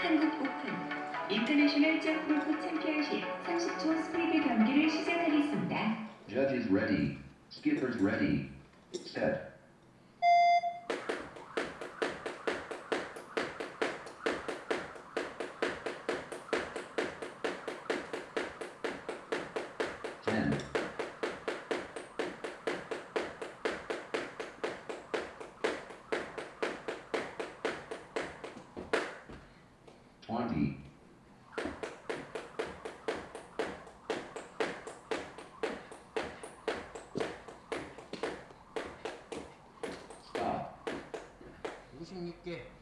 한국 오픈 인터내셔널 점프골프 챔피언십 30초 스피드 경기를 시작하겠습니다. Judges ready. Skippers ready. Set. 20. Stop. 26개.